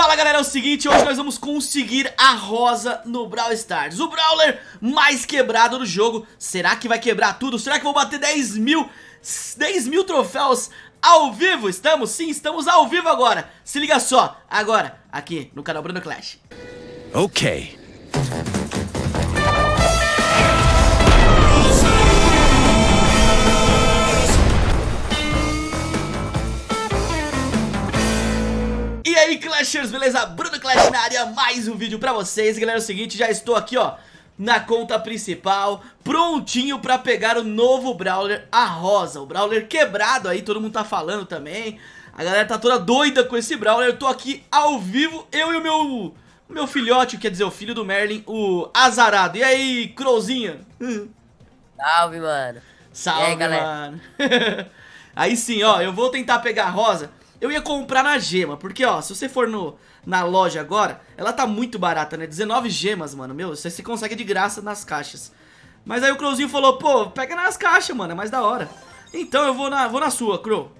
Fala galera, é o seguinte, hoje nós vamos conseguir a rosa no Brawl Stars O Brawler mais quebrado do jogo Será que vai quebrar tudo? Será que vou bater 10 mil, 10 mil troféus ao vivo? Estamos? Sim, estamos ao vivo agora Se liga só, agora, aqui no canal Bruno Clash Ok Clashers, beleza? Bruno Clash na área, mais um vídeo pra vocês Galera, é o seguinte, já estou aqui, ó na conta principal, prontinho pra pegar o novo Brawler, a Rosa, o Brawler quebrado aí, todo mundo tá falando também, a galera tá toda doida com esse Brawler, eu tô aqui ao vivo, eu e o meu, o meu filhote, quer dizer, o filho do Merlin, o Azarado, e aí, Crowzinha? Salve, mano. Salve, aí, mano. aí sim, ó, eu vou tentar pegar a Rosa, eu ia comprar na gema, porque ó, se você for no, na loja agora, ela tá muito barata, né? 19 gemas, mano, meu, você se consegue de graça nas caixas. Mas aí o Crowzinho falou, pô, pega nas caixas, mano, é mais da hora. Então eu vou na, vou na sua, Crow.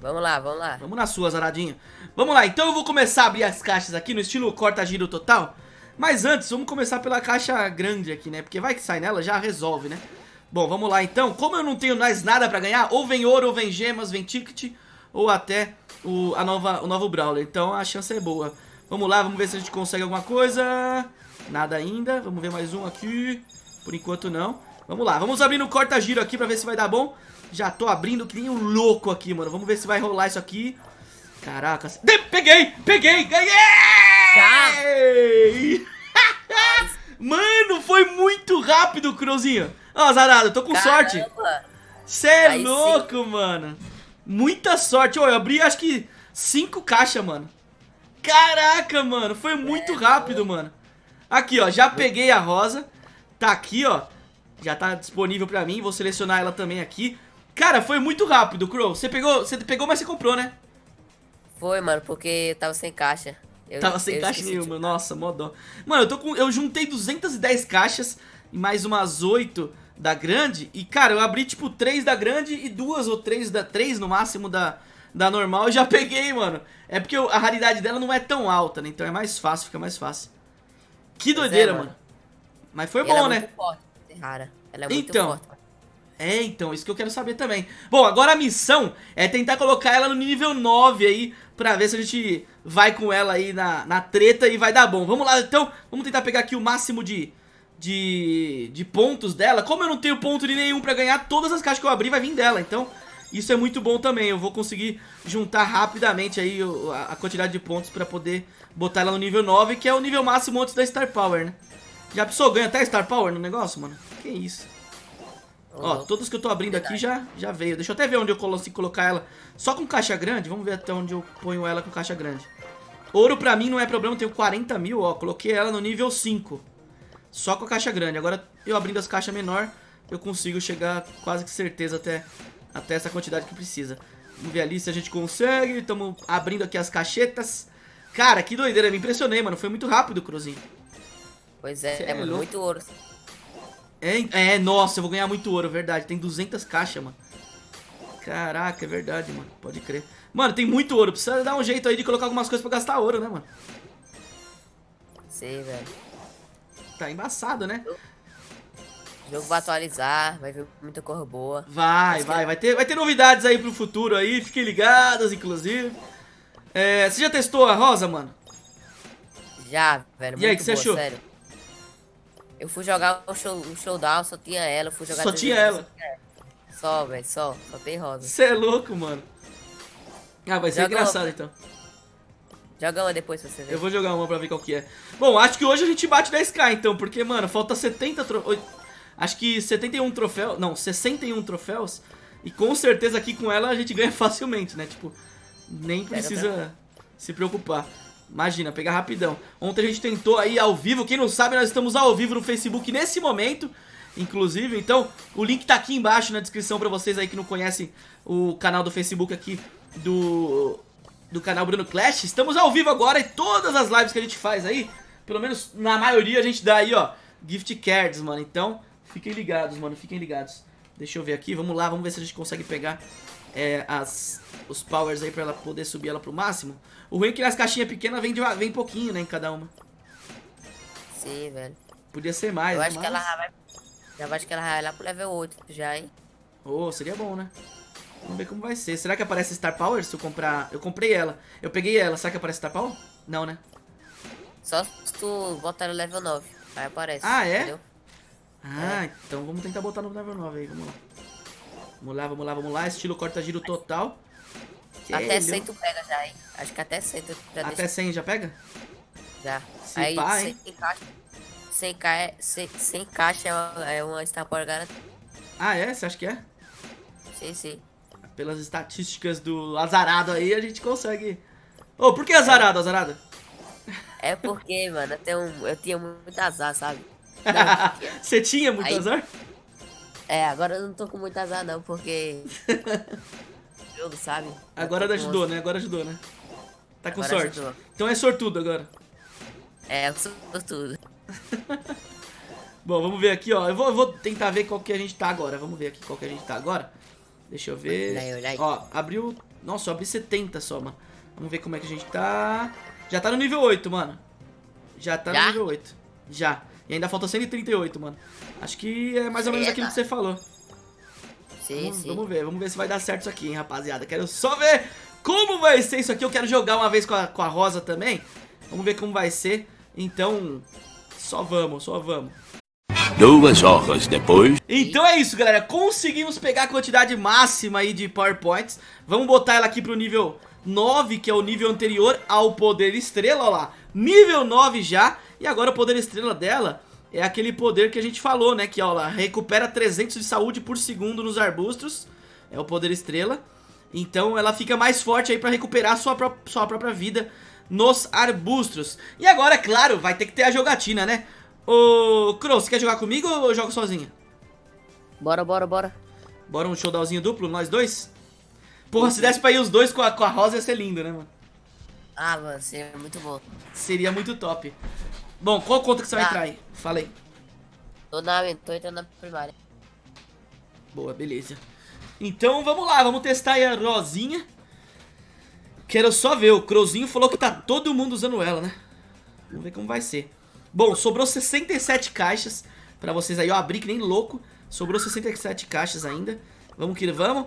Vamos lá, vamos lá. Vamos na sua, Zaradinho. Vamos lá, então eu vou começar a abrir as caixas aqui no estilo corta-giro total. Mas antes, vamos começar pela caixa grande aqui, né? Porque vai que sai nela, já resolve, né? Bom, vamos lá então. Como eu não tenho mais nada pra ganhar, ou vem ouro, ou vem gemas, vem ticket ou até o, a nova, o novo Brawler. Então a chance é boa. Vamos lá, vamos ver se a gente consegue alguma coisa. Nada ainda. Vamos ver mais um aqui. Por enquanto não. Vamos lá, vamos abrir no corta-giro aqui pra ver se vai dar bom. Já tô abrindo que nem um louco aqui, mano. Vamos ver se vai rolar isso aqui. Caraca. De peguei! Peguei! Ganhei! mano, foi muito rápido, Crowzinho. Ó, oh, Zarado, tô com Caramba. sorte. Cê é louco, sim. mano. Muita sorte. Ó, eu abri acho que cinco caixas, mano. Caraca, mano. Foi muito é, rápido, mano. Aqui, ó. Já peguei a rosa. Tá aqui, ó. Já tá disponível pra mim. Vou selecionar ela também aqui. Cara, foi muito rápido, Crow. Você pegou, você pegou, mas você comprou, né? Foi, mano, porque tava sem caixa. Eu, tava sem caixa nenhuma. Nossa, modó. Mano, eu tô com eu juntei 210 caixas e mais umas 8 da grande. E, cara, eu abri, tipo, três da grande e duas ou três da... Três, no máximo, da, da normal. Eu já peguei, mano. É porque a raridade dela não é tão alta, né? Então é mais fácil, fica mais fácil. Que é, doideira, é, mano. mano. Mas foi bom, ela né? É muito forte, rara. Ela é muito então, forte. É, então, isso que eu quero saber também. Bom, agora a missão é tentar colocar ela no nível 9 aí, pra ver se a gente vai com ela aí na, na treta e vai dar bom. Vamos lá, então, vamos tentar pegar aqui o máximo de, de, de pontos dela. Como eu não tenho ponto de nenhum pra ganhar, todas as caixas que eu abrir vai vir dela. Então, isso é muito bom também. Eu vou conseguir juntar rapidamente aí a quantidade de pontos pra poder botar ela no nível 9, que é o nível máximo antes da Star Power, né? Já pensou, ganha até Star Power no negócio, mano? Que isso. Ó, todos que eu tô abrindo aqui já, já veio. Deixa eu até ver onde eu consigo colocar ela só com caixa grande. Vamos ver até onde eu ponho ela com caixa grande. Ouro pra mim não é problema, eu tenho 40 mil, ó. Coloquei ela no nível 5. Só com a caixa grande. Agora, eu abrindo as caixas menor, eu consigo chegar quase que certeza até, até essa quantidade que precisa. Vamos ver ali se a gente consegue. Estamos abrindo aqui as caixetas. Cara, que doideira. Me impressionei, mano. Foi muito rápido, Cruzinho. Pois é, é, é muito ouro. É, é, nossa, eu vou ganhar muito ouro, verdade. Tem 200 caixas, mano. Caraca, é verdade, mano. Pode crer. Mano, tem muito ouro. Precisa dar um jeito aí de colocar algumas coisas pra gastar ouro, né, mano? Sei, velho. Tá embaçado, né? O jogo vai atualizar, vai vir muita cor boa. Vai, vai, que... vai ter, vai ter novidades aí pro futuro aí, fiquem ligados, inclusive. É, você já testou a rosa, mano? Já, velho, E aí, o que você achou? Sério. Eu fui jogar o, show, o showdown, só tinha ela, eu fui jogar... Só tinha ela? Só, velho, só, só tem rosa. Você é louco, mano. Ah, vai ser Joga engraçado, então. Joga uma depois pra você ver. Eu vou jogar uma pra ver qual que é. Bom, acho que hoje a gente bate 10k então, porque, mano, falta 70 troféus. Acho que 71 troféus. Não, 61 troféus. E com certeza aqui com ela a gente ganha facilmente, né? Tipo, nem precisa se preocupar. Imagina, pegar rapidão. Ontem a gente tentou aí ao vivo. Quem não sabe, nós estamos ao vivo no Facebook nesse momento. Inclusive, então o link tá aqui embaixo na descrição pra vocês aí que não conhecem o canal do Facebook aqui do do canal Bruno Clash. Estamos ao vivo agora e todas as lives que a gente faz aí, pelo menos na maioria a gente dá aí, ó, gift cards, mano. Então, fiquem ligados, mano, fiquem ligados. Deixa eu ver aqui, vamos lá, vamos ver se a gente consegue pegar é, as, os powers aí pra ela poder subir ela pro máximo. O ruim é que nas caixinhas pequenas vem, de, vem pouquinho, né, em cada uma. Sim, velho. Podia ser mais, Eu acho que ela vai. Já acho que ela vai lá pro level 8 já, hein? Oh, seria bom, né? Vamos ver como vai ser. Será que aparece Star Power se eu comprar... Eu comprei ela. Eu peguei ela. Será que aparece Star Power? Não, né? Só se tu botar no level 9. Aí aparece. Ah, é? Entendeu? Ah, então vamos tentar botar no level 9 aí. Vamos lá. Vamos lá, vamos lá, vamos lá. Estilo corta-giro total. Até Ele- 100 tu pega já, hein? Acho que até 100 tu já Até deixa 100 já pega? já. Se Aí pá, 100 hein? caixa. 100, ca... é- 100, 100 caixa é uma, é uma Star Power garantida. Ah, é? Você acha que é? Sim, sim. Pelas estatísticas do azarado aí, a gente consegue... Ô, por que azarado, azarado? É porque, mano, eu, tenho, um- eu tinha muito azar, sabe? Você tinha muito Aí- azar? É, agora eu não tô com muito azar não, porque. jogo, sabe? Agora tô com ajudou, né? Agora ajudou, né? Tá com Agora sorte. ajudou. Então é sortudo agora. É, eu sou tudo. Bom, vamos ver aqui, ó. Eu vou, eu vou tentar ver qual que a gente tá agora. Vamos ver aqui qual que a gente tá agora. Deixa eu ver. Ó, abriu... Nossa, eu abri 70 só, mano. Vamos ver como é que a gente tá. Já tá no nível 8, mano. Já tá no Já? nível 8. Já. E ainda falta 138, mano. Acho que é mais ou menos Eita. aquilo que você falou. Sim, Vamos, sim. vamos ver, vamos ver se vai dar certo isso aqui, hein, rapaziada. Quero só ver como vai ser isso aqui. Eu quero jogar uma vez com a, com a Rosa também. Vamos ver como vai ser. Então, só vamos, só vamos. Duas horas depois. Então é isso, galera. Conseguimos pegar a quantidade máxima aí de PowerPoints. Vamos botar ela aqui pro nível 9, que é o nível anterior ao poder estrela, ó lá. Nível 9 já. E agora o poder estrela dela é aquele poder que a gente falou, né? Que, ó lá, recupera 300 de saúde por segundo nos arbustos. É o poder estrela. Então ela fica mais forte aí pra recuperar sua, pró sua própria vida nos arbustos. E agora, é claro, vai ter que ter a jogatina, né? Ô, Crow, você quer jogar comigo ou eu jogo sozinho? Bora, bora, bora. Bora um showdownzinho duplo, nós dois? Porra, se desse pra ir os dois com a, com a Rosa ia ser lindo, né, mano? Ah, mano, é muito bom. Seria muito top. Bom, qual conta que você vai Ah. entrar aí? Fala aí. Tô, na, tô entrando na primária. Boa, beleza. Então vamos lá, vamos testar aí a Rosinha. Quero só ver, o Crowzinho falou que tá todo mundo usando ela, né? Vamos ver como vai ser. Bom, sobrou 67 caixas pra vocês aí, eu abri que nem louco. Sobrou 67 caixas ainda. Vamos que vamos.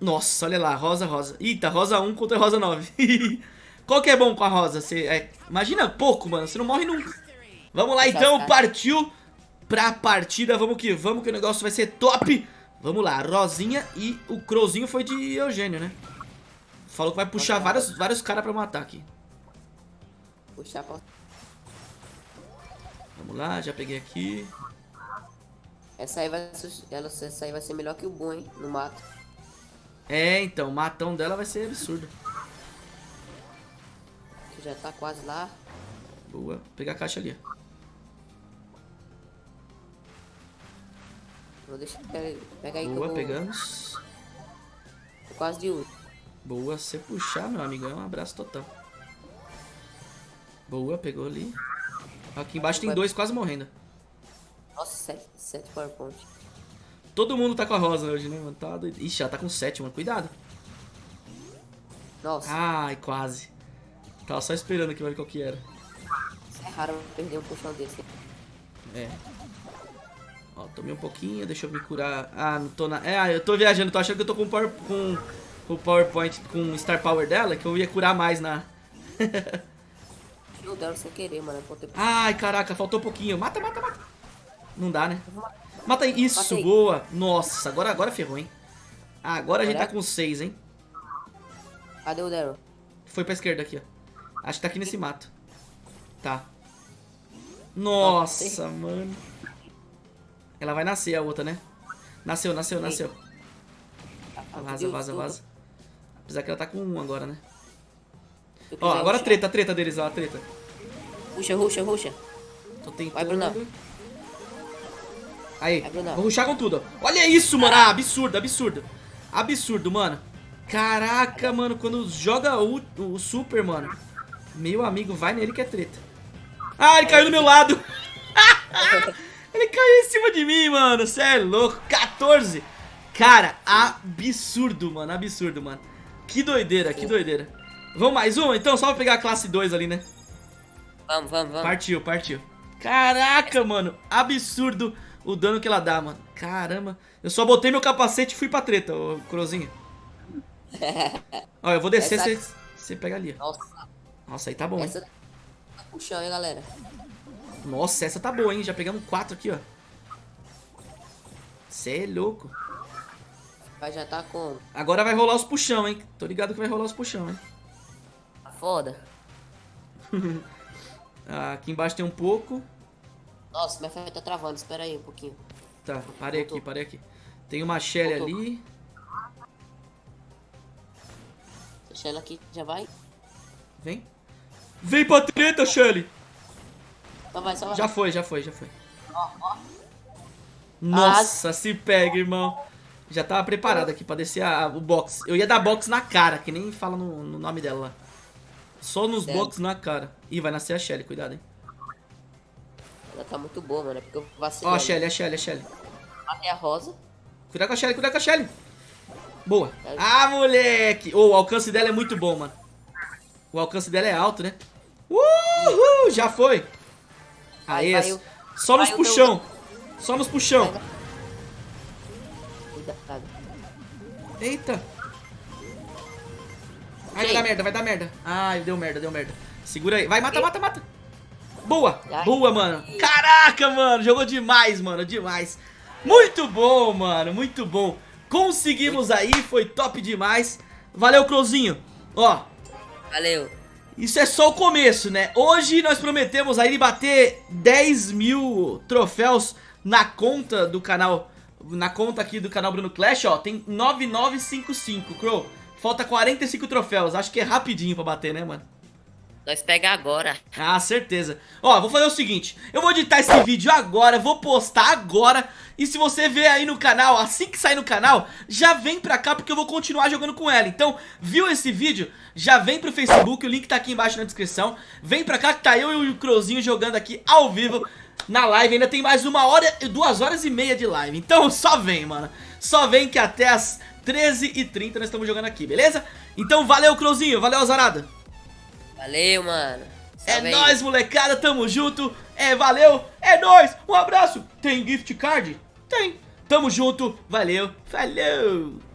Nossa, olha lá, rosa, rosa. Eita, rosa 1 contra rosa 9. Qual que é bom com a rosa? Você, é, imagina pouco, mano, você não morre nunca. Vamos lá então, partiu pra partida, vamos que vamos que o negócio vai ser top. Vamos lá, Rosinha e o Crowzinho foi de Eugênio, né? Falou que vai puxar vários, vários caras pra matar aqui. Puxar pra... Vamos lá, já peguei aqui. Essa aí vai ser, ela, essa aí vai ser melhor que o bom, hein? No mato. É, então, o matão dela vai ser absurdo. Que já tá quase lá. Boa, Vou pegar a caixa ali. ó. Vou deixar pega, pega aí Boa, vou, pegamos. tô quase de último. Boa, se você puxar, meu amigo, é um abraço total. Boa, pegou ali. Aqui embaixo tem dois quase morrendo. Nossa, 7, 7 PowerPoint. Todo mundo tá com a rosa hoje, né, mano? Tá doido. Ixi, ela tá com sete, mano. Cuidado. Nossa, Ai, quase. Tava só esperando aqui pra ver qual que era. é raro perder um puxão desse. É. Ó, tomei um pouquinho, deixa eu me curar. Ah, não tô na. É, ah, eu tô viajando, tô achando que eu tô com power, com, com o PowerPoint, com o Star Power dela, que eu ia curar mais na. Eu sem querer, mano. Ai, caraca, faltou um pouquinho. Mata, mata, mata. Não dá, né? Mata aí. Isso, Matei. boa. Nossa, agora, agora ferrou, hein? Agora a gente tá com seis, hein? Cadê o Daryl? Foi pra esquerda aqui, ó. Acho que tá aqui nesse mato. Tá. Nossa, mano. Ela vai nascer, a outra, né? Nasceu, nasceu, nasceu. Vaza, vaza, vaza. Apesar que ela tá com um agora, né? Ó, agora a treta, a treta deles, ó, a treta. Ruxa, ruxa, ruxa. Tô tentando. Vai, Brunão. Aí, Vai, Brunão. vou ruxar com tudo. Olha isso, mano. Ah, absurdo, absurdo. Absurdo, mano. Caraca, mano, quando joga o, o super, mano. Meu amigo, vai nele que é treta. Ah, ele caiu do meu lado. ele caiu em cima de mim, mano. Cê é louco. 14. Cara, absurdo, mano, absurdo, mano. Que doideira, que doideira. Vamos mais uma? Então, só pra pegar a classe 2 ali, né? Vamos, vamos, vamos. Partiu, partiu. Caraca, mano, absurdo o dano que ela dá, mano. Caramba. Eu só botei meu capacete e fui pra treta, ô Crozinho. Ó, eu vou descer, Essa- você você pega ali. ó. Nossa, Nossa, aí tá bom, hein? essa tá puxão, hein, galera. Nossa, essa tá boa, hein? Já pegamos quatro aqui, ó. Cê é louco. Vai já tá como? Agora vai rolar os puxão, hein? Tô ligado que vai rolar os puxão, hein? Tá foda. Ah, aqui embaixo tem um pouco. Nossa, minha fé tá travando, espera aí um pouquinho. Tá, parei aqui, Voltou. parei aqui. Tem uma Shelly ali. Deixa ela aqui, já vai. Vem. Vem pra treta, Shelly! Só vai, só vai. Já foi, já foi, já foi. Ó, ó. Nossa, se pega, irmão. Já tava preparado aqui pra descer a- o box. Eu ia dar box na cara, que nem fala no, no nome dela lá. Só nos Sério? box na cara. Ih, vai nascer a Shelly, cuidado, hein. Ela tá muito boa, mano. É porque eu vacilei. Ó, a Shelly, a Shelly, a Shelly. Matei a rosa. Cuidado com a Shelly, cuidado com a Shelly. Boa. Ah, moleque. Ô, o alcance dela é muito bom, mano. O alcance dela é alto, né? Uhul, já foi. Aí, Vai, vai, só nos vai puxão. Só nos puxão. Cuidado. Eita. Ai, vai dar merda, vai dar merda. Ai, deu merda, deu merda. Segura aí. Vai, mata, mata, mata. Boa. Boa, mano. Caraca, mano. Jogou demais, mano. Demais. Muito bom, mano. Muito bom. Conseguimos aí. Foi top demais. Valeu, Crozinho. Ó, Valeu. isso é só o começo, né? Hoje nós prometemos aí bater 10 mil troféus na conta do canal. Na conta aqui do canal Bruno Clash, ó. Tem 9955, Crow. Falta 45 troféus. Acho que é rapidinho pra bater, né, mano? Nós pega agora. Ah, certeza. Ó, vou fazer o seguinte. Eu vou editar esse vídeo agora, vou postar agora. E se você ver aí no canal, assim que sair no canal, já vem pra cá porque eu vou continuar jogando com ela. Então, viu esse vídeo? Já vem pro Facebook, o link tá aqui embaixo na descrição. Vem pra cá que tá eu e o Crozinho jogando aqui ao vivo na live. Ainda tem mais uma hora, duas horas e meia de live. Então só vem, mano. Só vem que até as 13h30 nós estamos jogando aqui, beleza? Então valeu, Crozinho. Valeu, Azarada. Valeu, mano. É nóis, molecada, tamo junto. É, valeu, é nóis. Um abraço. Tem gift card? Tem. Tamo junto, valeu, falou.